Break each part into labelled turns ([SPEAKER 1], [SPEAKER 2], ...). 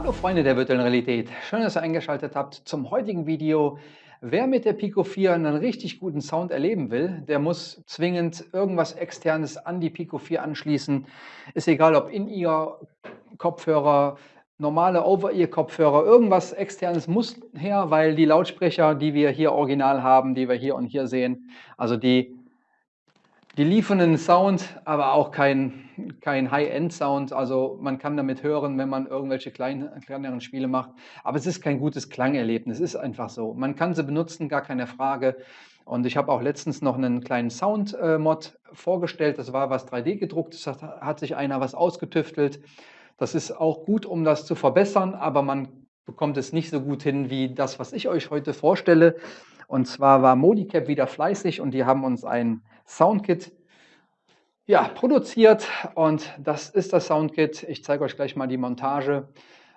[SPEAKER 1] Hallo Freunde der virtuellen Realität, schön, dass ihr eingeschaltet habt zum heutigen Video. Wer mit der Pico 4 einen richtig guten Sound erleben will, der muss zwingend irgendwas externes an die Pico 4 anschließen. Ist egal, ob In-Ear Kopfhörer, normale Over-Ear-Kopfhörer, irgendwas externes muss her, weil die Lautsprecher, die wir hier original haben, die wir hier und hier sehen, also die die liefern einen Sound, aber auch kein, kein High-End-Sound. Also man kann damit hören, wenn man irgendwelche kleinen, kleineren Spiele macht. Aber es ist kein gutes Klangerlebnis, ist einfach so. Man kann sie benutzen, gar keine Frage. Und ich habe auch letztens noch einen kleinen Sound-Mod vorgestellt. Das war was 3D gedruckt. Das hat sich einer was ausgetüftelt. Das ist auch gut, um das zu verbessern, aber man bekommt es nicht so gut hin wie das, was ich euch heute vorstelle. Und zwar war Modicap wieder fleißig und die haben uns ein Soundkit ja, produziert und das ist das Soundkit. Ich zeige euch gleich mal die Montage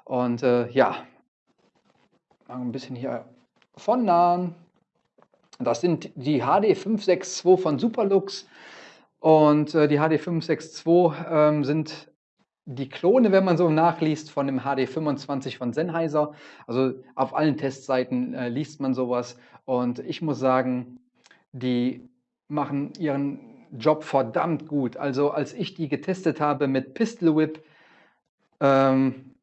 [SPEAKER 1] und äh, ja, ein bisschen hier von nahen. Das sind die HD562 von Superlux und äh, die HD562 ähm, sind die Klone, wenn man so nachliest, von dem HD25 von Sennheiser. Also auf allen Testseiten äh, liest man sowas und ich muss sagen, die machen ihren Job verdammt gut. Also als ich die getestet habe mit Pistol Whip, ähm,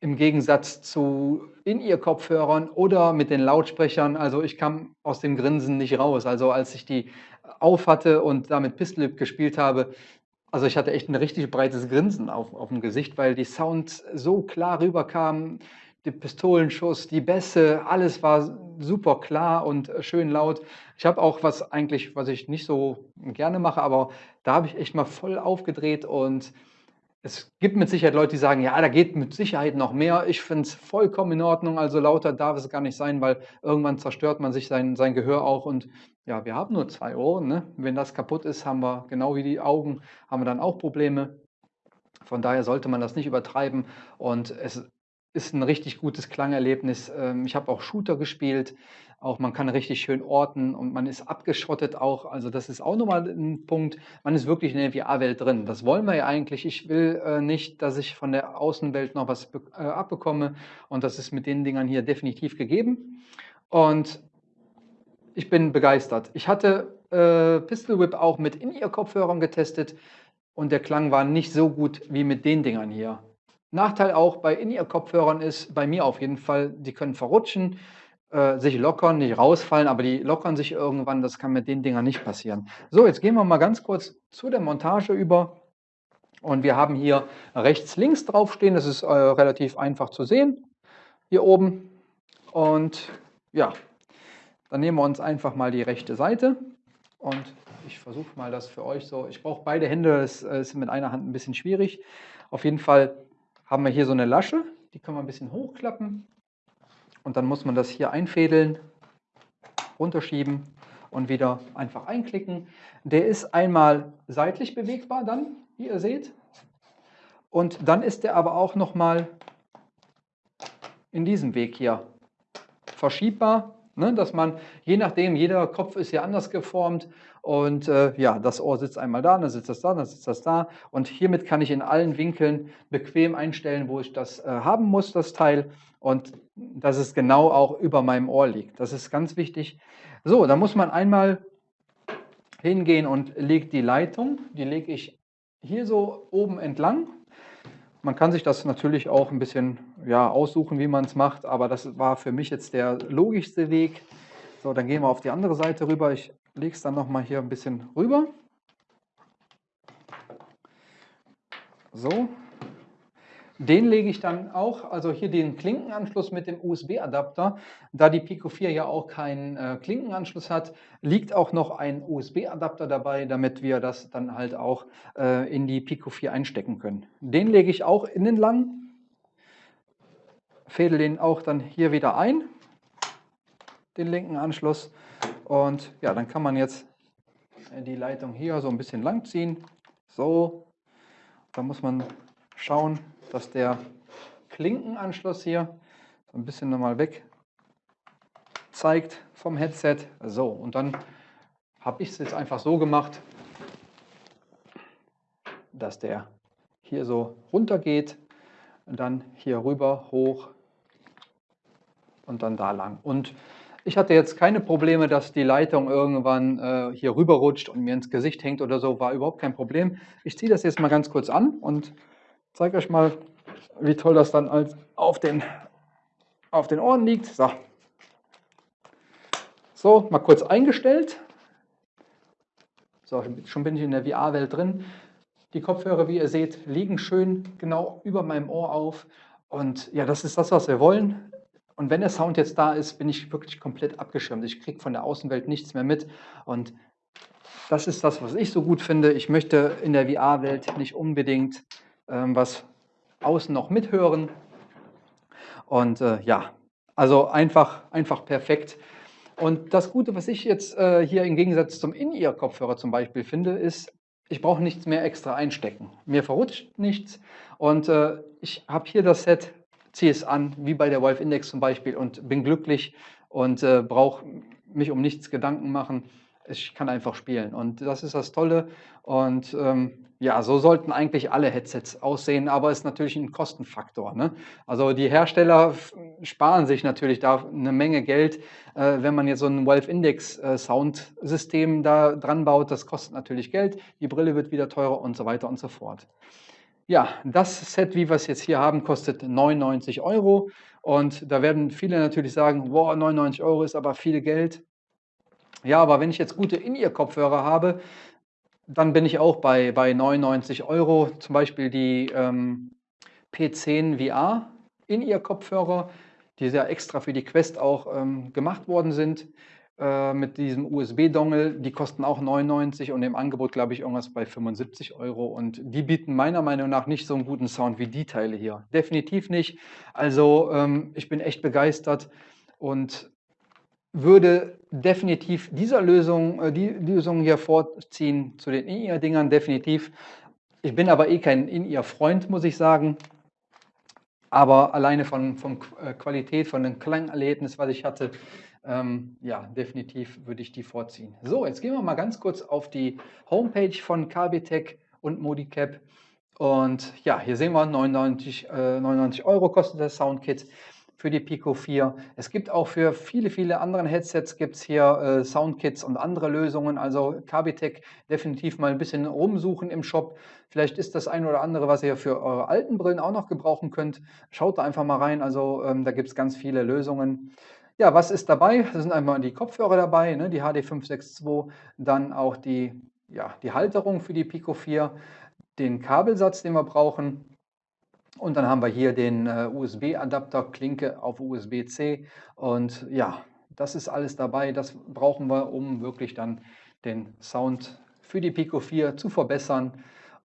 [SPEAKER 1] im Gegensatz zu In-Ear-Kopfhörern oder mit den Lautsprechern, also ich kam aus dem Grinsen nicht raus. Also als ich die auf hatte und damit Pistol Whip gespielt habe, also ich hatte echt ein richtig breites Grinsen auf, auf dem Gesicht, weil die Sounds so klar rüberkamen, die Pistolenschuss, die Bässe, alles war super klar und schön laut. Ich habe auch was eigentlich, was ich nicht so gerne mache, aber da habe ich echt mal voll aufgedreht und es gibt mit Sicherheit Leute, die sagen, ja, da geht mit Sicherheit noch mehr. Ich finde es vollkommen in Ordnung, also lauter darf es gar nicht sein, weil irgendwann zerstört man sich sein, sein Gehör auch und ja, wir haben nur zwei Ohren. Ne? Wenn das kaputt ist, haben wir, genau wie die Augen, haben wir dann auch Probleme. Von daher sollte man das nicht übertreiben und es ist ein richtig gutes Klangerlebnis. Ähm, ich habe auch Shooter gespielt, auch man kann richtig schön orten und man ist abgeschottet auch. Also das ist auch nochmal ein Punkt. Man ist wirklich in der VR-Welt drin. Das wollen wir ja eigentlich. Ich will äh, nicht, dass ich von der Außenwelt noch was äh, abbekomme und das ist mit den Dingern hier definitiv gegeben. Und ich bin begeistert. Ich hatte äh, Pistol Whip auch mit In-Ear-Kopfhörern getestet und der Klang war nicht so gut wie mit den Dingern hier. Nachteil auch bei In-Ear-Kopfhörern ist, bei mir auf jeden Fall, die können verrutschen, äh, sich lockern, nicht rausfallen, aber die lockern sich irgendwann. Das kann mit den Dingern nicht passieren. So, jetzt gehen wir mal ganz kurz zu der Montage über. Und wir haben hier rechts, links draufstehen. Das ist äh, relativ einfach zu sehen. Hier oben. Und ja, dann nehmen wir uns einfach mal die rechte Seite. Und ich versuche mal das für euch so. Ich brauche beide Hände, das äh, ist mit einer Hand ein bisschen schwierig. Auf jeden Fall haben wir hier so eine Lasche, die können wir ein bisschen hochklappen und dann muss man das hier einfädeln, runterschieben und wieder einfach einklicken. Der ist einmal seitlich bewegbar dann, wie ihr seht. Und dann ist der aber auch nochmal in diesem Weg hier verschiebbar Ne, dass man, je nachdem, jeder Kopf ist ja anders geformt und äh, ja, das Ohr sitzt einmal da, dann sitzt das da, dann sitzt das da und hiermit kann ich in allen Winkeln bequem einstellen, wo ich das äh, haben muss, das Teil und dass es genau auch über meinem Ohr liegt. Das ist ganz wichtig. So, da muss man einmal hingehen und legt die Leitung, die lege ich hier so oben entlang man kann sich das natürlich auch ein bisschen ja, aussuchen, wie man es macht, aber das war für mich jetzt der logischste Weg. So, dann gehen wir auf die andere Seite rüber. Ich lege es dann nochmal hier ein bisschen rüber. So, den lege ich dann auch, also hier den Klinkenanschluss mit dem USB-Adapter. Da die Pico 4 ja auch keinen äh, Klinkenanschluss hat, liegt auch noch ein USB-Adapter dabei, damit wir das dann halt auch äh, in die Pico 4 einstecken können. Den lege ich auch innen lang, fädel den auch dann hier wieder ein, den linken Anschluss. Und ja, dann kann man jetzt die Leitung hier so ein bisschen lang ziehen. So, da muss man schauen, dass der Klinkenanschluss hier so ein bisschen nochmal weg zeigt vom Headset. So, und dann habe ich es jetzt einfach so gemacht, dass der hier so runter geht. dann hier rüber, hoch und dann da lang. Und ich hatte jetzt keine Probleme, dass die Leitung irgendwann äh, hier rüber rutscht und mir ins Gesicht hängt oder so, war überhaupt kein Problem. Ich ziehe das jetzt mal ganz kurz an und zeige euch mal, wie toll das dann als auf den, auf den Ohren liegt. So. so, mal kurz eingestellt. So, schon bin ich in der VR-Welt drin. Die Kopfhörer, wie ihr seht, liegen schön genau über meinem Ohr auf. Und ja, das ist das, was wir wollen. Und wenn der Sound jetzt da ist, bin ich wirklich komplett abgeschirmt. Ich kriege von der Außenwelt nichts mehr mit. Und das ist das, was ich so gut finde. Ich möchte in der VR-Welt nicht unbedingt was außen noch mithören. Und äh, ja, also einfach, einfach perfekt. Und das Gute, was ich jetzt äh, hier im Gegensatz zum In-Ear-Kopfhörer zum Beispiel finde, ist, ich brauche nichts mehr extra einstecken. Mir verrutscht nichts und äh, ich habe hier das Set ziehe es an, wie bei der Wolf Index zum Beispiel und bin glücklich und äh, brauche mich um nichts Gedanken machen. Ich kann einfach spielen und das ist das Tolle und ähm, ja, so sollten eigentlich alle Headsets aussehen, aber es ist natürlich ein Kostenfaktor. Ne? Also die Hersteller sparen sich natürlich da eine Menge Geld, äh, wenn man jetzt so ein Valve Index äh, Soundsystem da dran baut. Das kostet natürlich Geld, die Brille wird wieder teurer und so weiter und so fort. Ja, das Set, wie wir es jetzt hier haben, kostet 99 Euro. Und da werden viele natürlich sagen, wow, 99 Euro ist aber viel Geld. Ja, aber wenn ich jetzt gute In-Ear-Kopfhörer habe, dann bin ich auch bei, bei 99 Euro. Zum Beispiel die ähm, P10 VR In-Ear-Kopfhörer, die ja extra für die Quest auch ähm, gemacht worden sind. Äh, mit diesem USB-Dongle, die kosten auch 99 und im Angebot glaube ich irgendwas bei 75 Euro und die bieten meiner Meinung nach nicht so einen guten Sound wie die Teile hier. Definitiv nicht. Also ähm, ich bin echt begeistert und würde definitiv dieser Lösung, äh, die Lösung hier vorziehen zu den In-Ear-Dingern, definitiv. Ich bin aber eh kein In-Ear-Freund, muss ich sagen. Aber alleine von, von äh, Qualität, von dem Klangerlebnis, was ich hatte, ähm, ja, definitiv würde ich die vorziehen. So, jetzt gehen wir mal ganz kurz auf die Homepage von KBTech und Modicap. Und ja, hier sehen wir 99, äh, 99 Euro kostet das Soundkit für die Pico 4. Es gibt auch für viele, viele andere Headsets gibt es hier äh, Soundkits und andere Lösungen. Also KBTech definitiv mal ein bisschen rumsuchen im Shop. Vielleicht ist das ein oder andere, was ihr für eure alten Brillen auch noch gebrauchen könnt. Schaut da einfach mal rein. Also ähm, da gibt es ganz viele Lösungen. Ja, was ist dabei? Da sind einmal die Kopfhörer dabei, ne, die HD562, dann auch die, ja, die Halterung für die Pico 4, den Kabelsatz, den wir brauchen. Und dann haben wir hier den äh, USB-Adapter, Klinke auf USB-C. Und ja, das ist alles dabei. Das brauchen wir, um wirklich dann den Sound für die Pico 4 zu verbessern.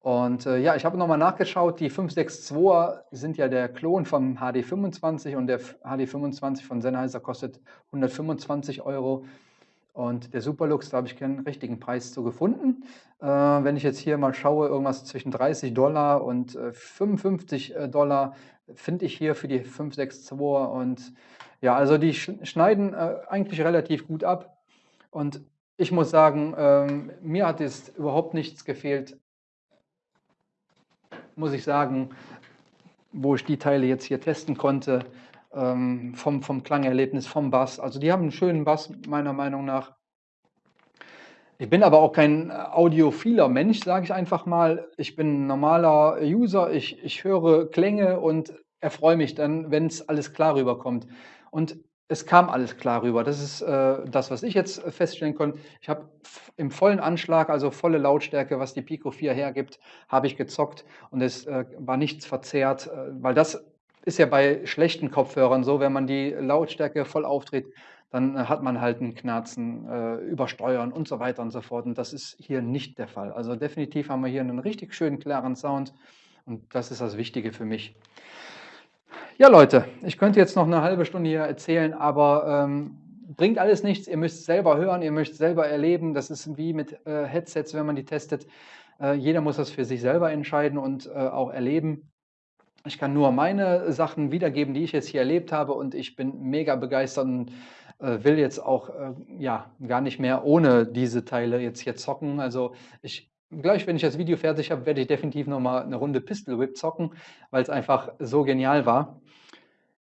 [SPEAKER 1] Und äh, ja, ich habe nochmal nachgeschaut, die 562er sind ja der Klon vom HD25 und der HD25 von Sennheiser kostet 125 Euro. Und der Superlux, da habe ich keinen richtigen Preis zu gefunden. Äh, wenn ich jetzt hier mal schaue, irgendwas zwischen 30 Dollar und äh, 55 äh, Dollar finde ich hier für die 562er. Und ja, also die schneiden äh, eigentlich relativ gut ab. Und ich muss sagen, ähm, mir hat es überhaupt nichts gefehlt muss ich sagen, wo ich die Teile jetzt hier testen konnte, ähm, vom, vom Klangerlebnis, vom Bass. Also die haben einen schönen Bass, meiner Meinung nach. Ich bin aber auch kein audiophiler Mensch, sage ich einfach mal. Ich bin ein normaler User, ich, ich höre Klänge und erfreue mich dann, wenn es alles klar rüberkommt. Und es kam alles klar rüber. Das ist äh, das, was ich jetzt feststellen konnte. Ich habe im vollen Anschlag, also volle Lautstärke, was die Pico 4 hergibt, habe ich gezockt und es äh, war nichts verzerrt, äh, weil das ist ja bei schlechten Kopfhörern so, wenn man die Lautstärke voll aufdreht, dann äh, hat man halt ein Knarzen, äh, Übersteuern und so weiter und so fort. Und das ist hier nicht der Fall. Also definitiv haben wir hier einen richtig schönen, klaren Sound und das ist das Wichtige für mich. Ja, Leute, ich könnte jetzt noch eine halbe Stunde hier erzählen, aber ähm, bringt alles nichts. Ihr müsst selber hören, ihr müsst selber erleben. Das ist wie mit äh, Headsets, wenn man die testet. Äh, jeder muss das für sich selber entscheiden und äh, auch erleben. Ich kann nur meine Sachen wiedergeben, die ich jetzt hier erlebt habe und ich bin mega begeistert und äh, will jetzt auch äh, ja, gar nicht mehr ohne diese Teile jetzt hier zocken. Also ich gleich, wenn ich das Video fertig habe, werde ich definitiv noch mal 'ne Runde Pistol Whip zocken, weil's einfach so genial war.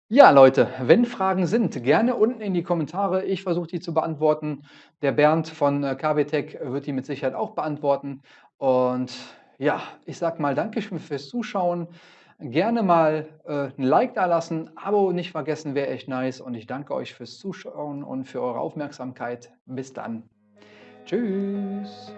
[SPEAKER 1] Ja, Leute, wenn Fragen sind, gerne unten in die Kommentare. Ich versuche die zu beantworten. Der Bernd von, äh, KW-Tech wird die mit Sicherheit auch beantworten. Und ja, ich sage mal Dankeschön fürs Zuschauen. Gerne mal, äh, 'n Like dalassen, Abo nicht vergessen, wäre echt nice. Und ich danke euch fürs Zuschauen und für eure Aufmerksamkeit. Bis dann. Tschüss.